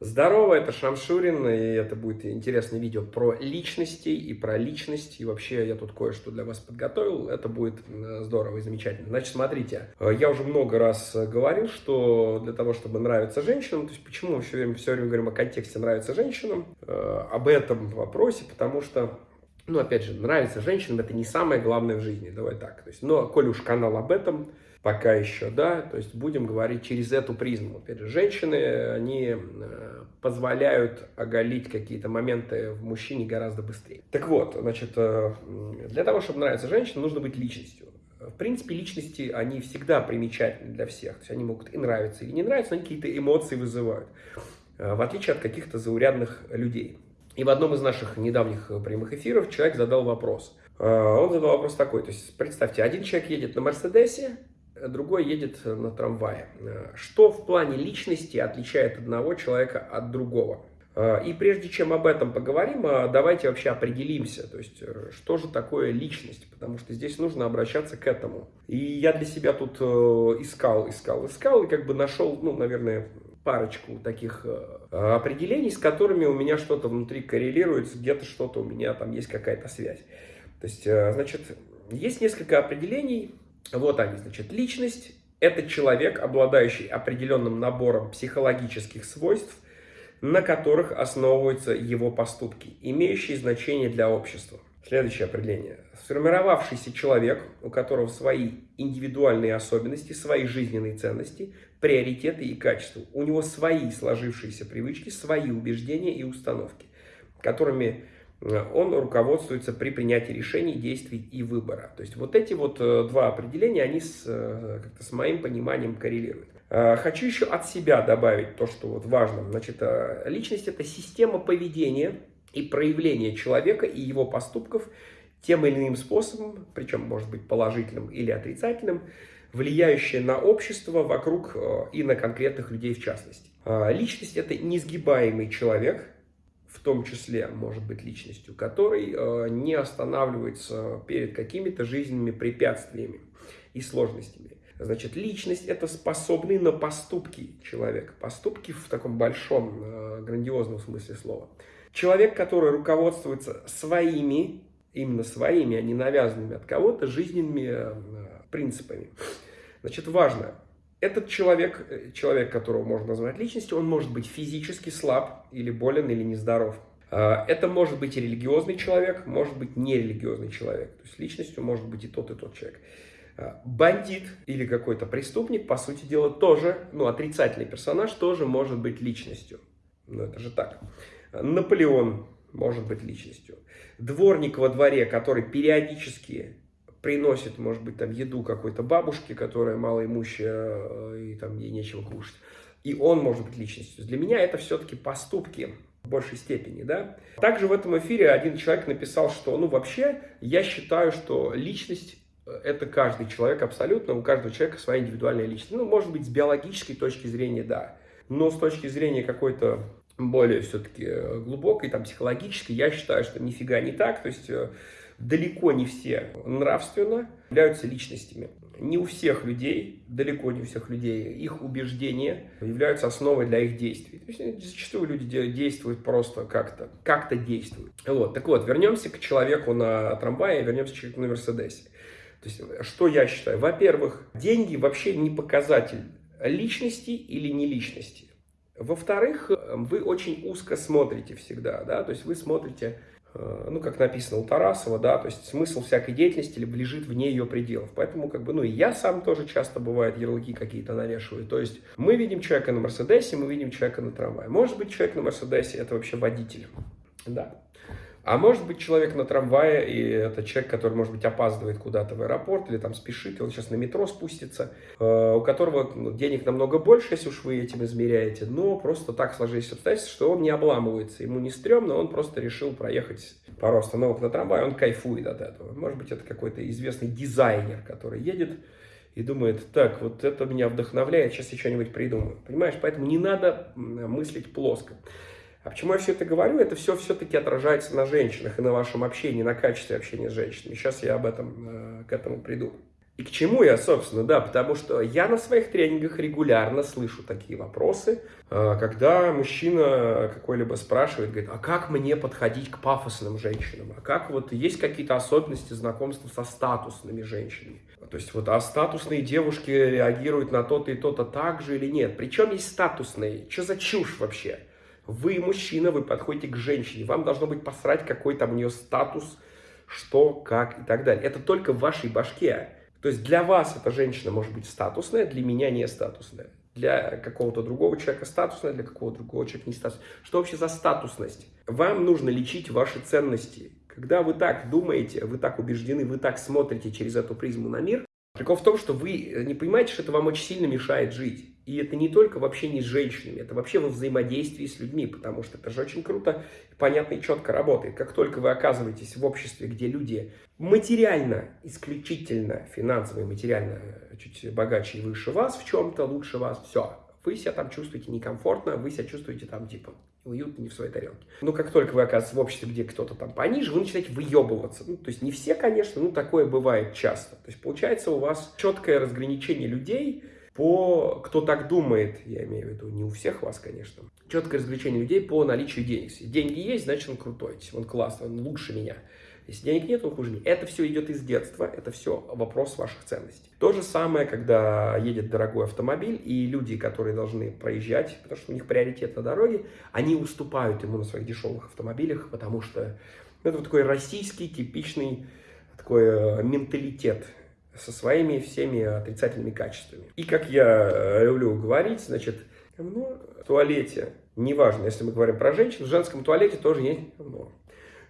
Здорово, это Шамшурин, и это будет интересное видео про личности и про личность. И вообще я тут кое-что для вас подготовил, это будет здорово и замечательно. Значит, смотрите, э, я уже много раз говорил, что для того, чтобы нравиться женщинам, то есть почему мы все время, все время говорим о контексте нравится женщинам, э, об этом вопросе, потому что ну, опять же, нравится женщинам, это не самое главное в жизни, давай так. То есть, но, коль уж канал об этом, пока еще, да, то есть будем говорить через эту призму. Опять же, женщины, они э, позволяют оголить какие-то моменты в мужчине гораздо быстрее. Так вот, значит, э, для того, чтобы нравиться женщине, нужно быть личностью. В принципе, личности, они всегда примечательны для всех. То есть они могут и нравиться, или не нравиться, но какие-то эмоции вызывают. Э, в отличие от каких-то заурядных людей. И в одном из наших недавних прямых эфиров человек задал вопрос. Он задал вопрос такой, то есть представьте, один человек едет на Мерседесе, другой едет на трамвае. Что в плане личности отличает одного человека от другого? И прежде чем об этом поговорим, давайте вообще определимся, то есть э, что же такое личность, потому что здесь нужно обращаться к этому. И я для себя тут э, искал, искал, искал и как бы нашел, ну, наверное, парочку таких э, определений, с которыми у меня что-то внутри коррелируется, где-то что-то у меня там есть какая-то связь. То есть, значит, есть несколько определений, вот они, значит, личность – это человек, обладающий определенным набором психологических свойств, на которых основываются его поступки, имеющие значение для общества. Следующее определение. Сформировавшийся человек, у которого свои индивидуальные особенности, свои жизненные ценности, приоритеты и качества. У него свои сложившиеся привычки, свои убеждения и установки, которыми он руководствуется при принятии решений, действий и выбора. То есть вот эти вот э, два определения, они с, э, как-то с моим пониманием коррелируют. Э, хочу еще от себя добавить то, что вот важно. Значит, личность – это система поведения и проявления человека и его поступков тем или иным способом, причем может быть положительным или отрицательным, влияющая на общество вокруг и на конкретных людей в частности. Личность – это несгибаемый человек – в том числе может быть личностью, который э, не останавливается перед какими-то жизненными препятствиями и сложностями. Значит, личность – это способный на поступки человек. Поступки в таком большом, э, грандиозном смысле слова. Человек, который руководствуется своими, именно своими, а не навязанными от кого-то, жизненными э, принципами. Значит, важно, этот человек, э, человек, которого можно назвать личностью, он может быть физически слаб или болен или нездоров. А, это может быть и религиозный человек, может быть нерелигиозный человек. То есть личностью может быть и тот, и тот человек. А, бандит или какой-то преступник, по сути дела, тоже, ну, отрицательный персонаж тоже может быть личностью. Ну, это же так. Наполеон может быть личностью. Дворник во дворе, который периодически приносит, может быть, там еду какой-то бабушке, которая малоимущая, э, и там ей нечего кушать. И он может быть личностью. Для меня это все-таки поступки в большей степени, да. Также в этом эфире один человек написал, что, ну, вообще, я считаю, что личность э, это каждый человек абсолютно, у каждого человека своя индивидуальная личность. Ну, может быть, с биологической точки зрения, да. Но с точки зрения какой-то более все-таки э, глубокой, там, психологической, я считаю, что нифига не так. То есть далеко не все нравственно являются личностями. Не у всех людей, далеко не у всех людей, их убеждения являются основой для их действий. То есть зачастую люди действуют просто как-то, как-то действуют. Вот, так вот, вернемся к человеку на трамвае, вернемся к человеку на Мерседесе. То есть, что я считаю? Во-первых, деньги вообще не показатель личности или не личности. Во-вторых, вы очень узко смотрите всегда, да, то есть вы смотрите ну, как написано у Тарасова, да, то есть смысл всякой деятельности лежит вне ее пределов. Поэтому, как бы, ну, и я сам тоже часто, бывает, ярлыки какие-то навешиваю. То есть мы видим человека на Мерседесе, мы видим человека на трамвае. Может быть, человек на Мерседесе – это вообще водитель, да. А может быть человек на трамвае, и это человек, который, может быть, опаздывает куда-то в аэропорт или там спешит, и он сейчас на метро спустится, э, у которого ну, денег намного больше, если уж вы этим измеряете, но просто так сложились обстоятельства, что он не обламывается, ему не стрёмно, он просто решил проехать пару остановок на трамвае, он кайфует от этого. Может быть, это какой-то известный дизайнер, который едет и думает, так, вот это меня вдохновляет, сейчас я что-нибудь придумаю. Понимаешь, поэтому не надо мыслить плоско. А почему я все это говорю? Это все все-таки отражается на женщинах и на вашем общении, на качестве общения с женщинами. Сейчас я об этом, э, к этому приду. И к чему я, собственно, да, потому что я на своих тренингах регулярно слышу такие вопросы, а, когда мужчина какой-либо спрашивает, говорит, а как мне подходить к пафосным женщинам? А как вот есть какие-то особенности знакомства со статусными женщинами? То есть вот, а статусные девушки реагируют на то-то и то-то так же или нет? Причем есть статусные? Что за чушь вообще? Вы мужчина, вы подходите к женщине, вам должно быть посрать, какой там у нее статус, что, как и так далее. Это только в вашей башке. То есть для вас эта женщина может быть статусная, для меня не статусная. Для какого-то другого человека статусная, для какого-то другого человека не статусная. Что вообще за статусность? Вам нужно лечить ваши ценности. Когда вы так думаете, вы так убеждены, вы так смотрите через эту призму на мир, Прикол в том, что вы не понимаете, что это вам очень сильно мешает жить. И это не только в общении с женщинами, это вообще во взаимодействии с людьми, потому что это же очень круто, понятно и четко работает. Как только вы оказываетесь в обществе, где люди материально, исключительно финансово и материально чуть богаче и выше вас в чем-то, лучше вас, все, вы себя там чувствуете некомфортно, вы себя чувствуете там типа уютно, не в своей тарелке. Но как только вы оказываетесь в обществе, где кто-то там пониже, вы начинаете выебываться. Ну, то есть не все, конечно, но такое бывает часто. То есть получается у вас четкое разграничение людей по, кто так думает, я имею в виду, не у всех вас, конечно, четкое разграничение людей по наличию денег. Если деньги есть, значит он крутой, он классный, он лучше меня. Если денег нет, он хуже меня. Это все идет из детства, это все вопрос ваших ценностей. То же самое, когда едет дорогой автомобиль, и люди, которые должны проезжать, потому что у них приоритет на дороге, они уступают ему на своих дешевых автомобилях, потому что это вот такой российский типичный такой э, менталитет со своими всеми отрицательными качествами. И как я э, люблю говорить, значит, ну, в туалете, неважно, если мы говорим про женщин, в женском туалете тоже есть ну,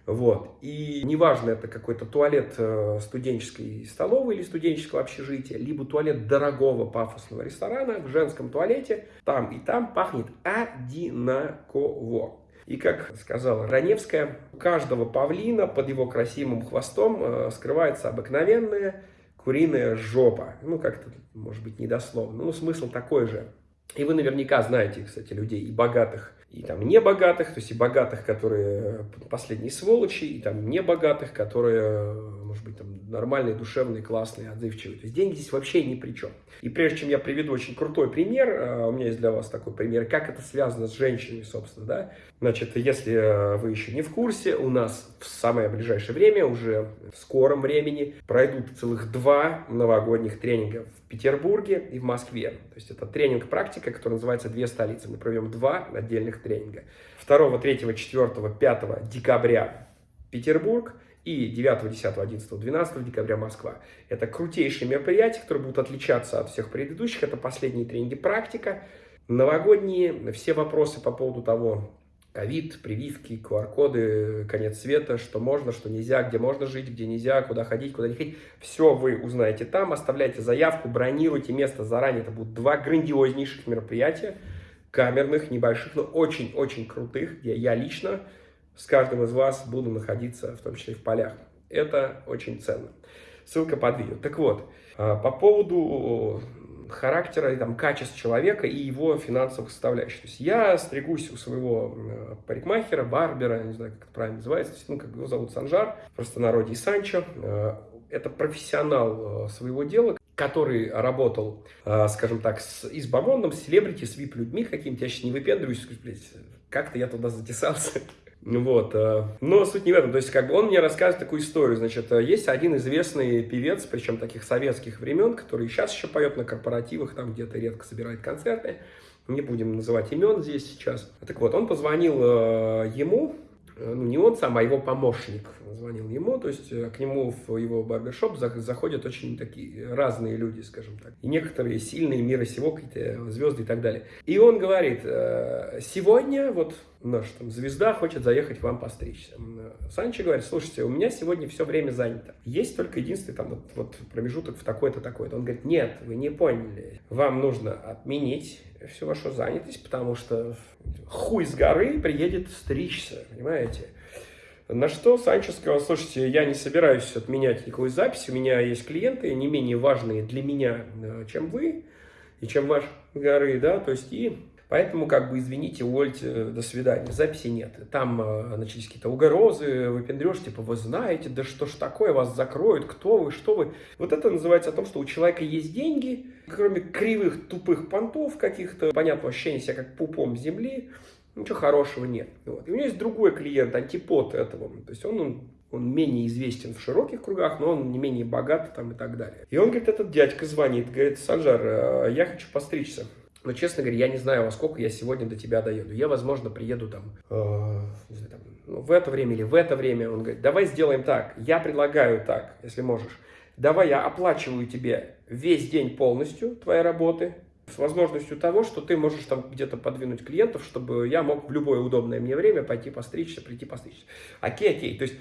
вот. И неважно, это какой-то туалет э, студенческой столовой или студенческого общежития, либо туалет дорогого пафосного ресторана, в женском туалете там и там пахнет одинаково. И как сказала Раневская, у каждого павлина под его красивым хвостом э, скрывается обыкновенная куриная жопа. Ну, как-то, может быть, недословно. Ну, смысл такой же. И вы наверняка знаете, кстати, людей и богатых, и там небогатых, то есть и богатых, которые последние сволочи, и там небогатых, которые, может быть, там нормальные, душевные, классные, отзывчивые. То есть деньги здесь вообще ни при чем. И прежде чем я приведу очень крутой пример, а, у меня есть для вас такой пример, как это связано с женщинами, собственно, да. Значит, если э, вы еще не в курсе, у нас в самое ближайшее время, уже в скором времени, пройдут целых два новогодних тренинга в Петербурге и в Москве. То есть это тренинг-практика, который называется «Две столицы». Мы проведем два отдельных тренинга. 2, 3, 4, 5 декабря Петербург и 9, 10, 11, 12 декабря Москва. Это крутейшие мероприятия, которые будут отличаться от всех предыдущих. Это последние тренинги практика, новогодние, все вопросы по поводу того, ковид, прививки, QR-коды, конец света, что можно, что нельзя, где можно жить, где нельзя, куда ходить, куда не ходить. Все вы узнаете там, оставляйте заявку, бронируйте место заранее. Это будут два грандиознейших мероприятия, камерных, небольших, но очень-очень крутых, где я лично с каждым из вас буду находиться, в том числе и в полях. Это очень ценно. Ссылка под видео. Так вот, а, по поводу характера, там, качеств человека и его финансовых составляющих. То есть я стригусь у своего парикмахера, барбера, не знаю, как это правильно называется, ну, как его зовут Санжар, просто народе Санчо. Э, это профессионал э, своего дела, который работал, скажем так, с избамондом, с селебрити, с вип-людьми какими-то. Я сейчас не выпендриваюсь, как-то я туда затесался. Вот. Э, но суть не в этом. То есть, как бы он мне рассказывает такую историю. Значит, э, есть один известный певец, причем таких советских времен, который сейчас еще поет на корпоративах, там где-то редко собирает концерты. Не будем называть имен здесь сейчас. Так вот, он позвонил э, ему, ну не он сам, а его помощник звонил ему, то есть к нему в его барбершоп заходят очень такие разные люди, скажем так. И некоторые сильные мира сего, какие-то звезды и так далее. И он говорит, сегодня вот наша там звезда хочет заехать к вам постричься. Санчо говорит, слушайте, у меня сегодня все время занято. Есть только единственный там вот, вот промежуток в такой-то, такой-то. Он говорит, нет, вы не поняли. Вам нужно отменить всю вашу занятость, потому что хуй с горы приедет стричься, понимаете? На что Санчо сказал, слушайте, я не собираюсь отменять никакой записи, у меня есть клиенты не менее важные для меня, э, чем вы и чем ваш горы, да, то есть и Поэтому, как бы, извините, увольте, э, до свидания. Записи нет. Там э, начались какие-то угрозы, выпендрешь, типа, вы знаете, да что ж такое, вас закроют, кто вы, что вы. Вот это называется о том, что у человека есть деньги, кроме кривых, тупых понтов каких-то, понятного ощущения себя как пупом земли, ничего хорошего нет. Вот. И у него есть другой клиент, антипод этого. То есть он, он он менее известен в широких кругах, но он не менее богат там и так далее. И он говорит, этот дядька звонит, говорит, Санжар, э, я хочу постричься. Но, честно говоря, я не знаю, во сколько я сегодня до тебя доеду. Я, возможно, приеду там, э, не знаю, там ну, в это время или в это время. Он говорит, давай сделаем так. Я предлагаю так, если можешь. Давай я оплачиваю тебе весь день полностью твоей работы, с возможностью того, что ты можешь там где-то подвинуть клиентов, чтобы я мог в любое удобное мне время пойти постричься, прийти постричься. Окей, окей. То есть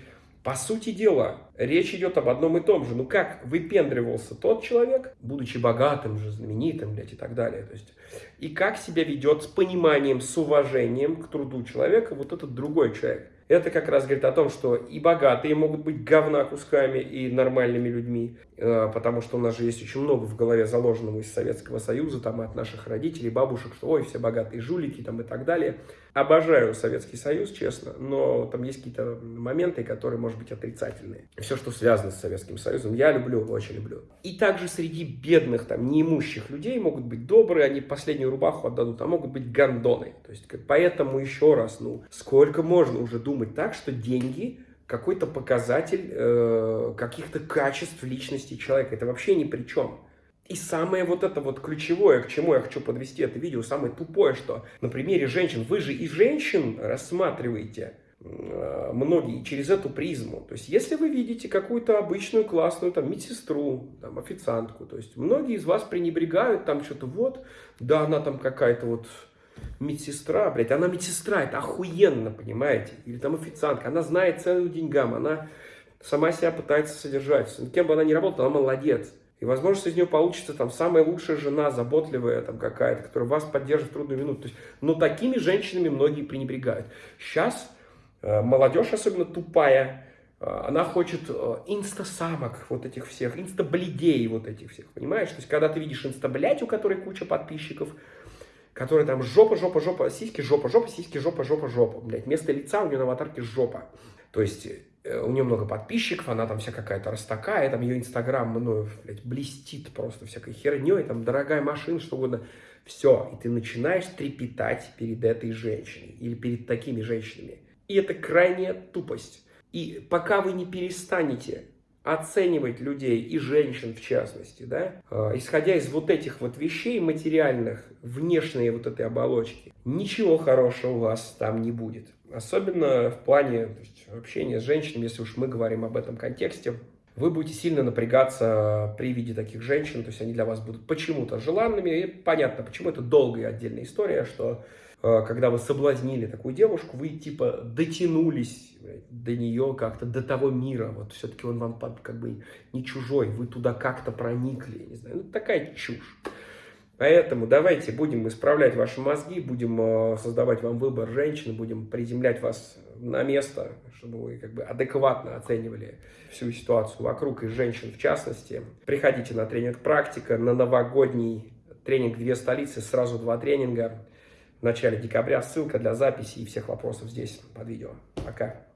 по сути дела, речь идет об одном и том же. Ну как выпендривался тот человек, будучи богатым же, знаменитым, блядь, и так далее. То есть, и как себя ведет с пониманием, с уважением к труду человека вот этот другой человек. Это как раз говорит о том, что и богатые могут быть говна кусками и нормальными людьми, э, потому что у нас же есть очень много в голове заложенного из Советского Союза, там, от наших родителей, бабушек, что ой, все богатые жулики там и так далее. Обожаю Советский Союз, честно, но там есть какие-то моменты, которые, может быть, отрицательные. Все, что связано с Советским Союзом, я люблю, очень люблю. И также среди бедных, там, неимущих людей могут быть добрые, они последнюю рубаху отдадут, а могут быть гондоны. То есть, поэтому еще раз, ну, сколько можно уже думать так, что деньги какой-то показатель э, каких-то качеств личности человека. Это вообще ни при чем. И самое вот это вот ключевое, к чему я хочу подвести это видео, самое тупое, что на примере женщин, вы же и женщин рассматриваете э, многие через эту призму. То есть, если вы видите какую-то обычную классную там медсестру, там официантку, то есть, многие из вас пренебрегают там что-то вот, да, она там какая-то вот медсестра, блядь, она медсестра, это охуенно, понимаете? Или там официантка, она знает цену деньгам, она сама себя пытается содержать. Кем бы она ни работала, она молодец. И, возможно, из нее получится там самая лучшая жена, заботливая там какая-то, которая вас поддержит в трудную минуту. То есть, но такими женщинами многие пренебрегают. Сейчас э, молодежь, особенно тупая, э, она хочет э, инстасамок вот этих всех, инстаблидей вот этих всех, понимаешь? То есть, когда ты видишь инстаблять, у которой куча подписчиков, которая там жопа, жопа, жопа, сиськи, жопа, жопа, сиськи, жопа, жопа, жопа. Блядь, вместо лица у нее на аватарке жопа. То есть Э, у нее много подписчиков, она там вся какая-то растакая, там ее инстаграм, ну, блядь, блестит просто всякой херней, там дорогая машина, что угодно. Все, и ты начинаешь трепетать перед этой женщиной или перед такими женщинами. И это крайняя тупость. И пока вы не перестанете оценивать людей и женщин в частности, да, э, исходя из вот этих вот вещей материальных, внешней вот этой оболочки, ничего хорошего у вас там не будет. Особенно в плане есть, общения с женщинами, если уж мы говорим об этом контексте, вы будете сильно напрягаться при виде таких женщин, то есть они для вас будут почему-то желанными, и понятно, почему. Это долгая отдельная история, что когда вы соблазнили такую девушку, вы типа дотянулись до нее как-то, до того мира, вот все-таки он вам как бы не чужой, вы туда как-то проникли, не знаю, ну такая чушь. Поэтому давайте будем исправлять ваши мозги, будем э, создавать вам выбор женщины, будем приземлять вас на место, чтобы вы как бы адекватно оценивали всю ситуацию вокруг и женщин в частности. Приходите на тренинг «Практика», на новогодний тренинг «Две столицы», сразу два тренинга в начале декабря. Ссылка для записи и всех вопросов здесь под видео. Пока.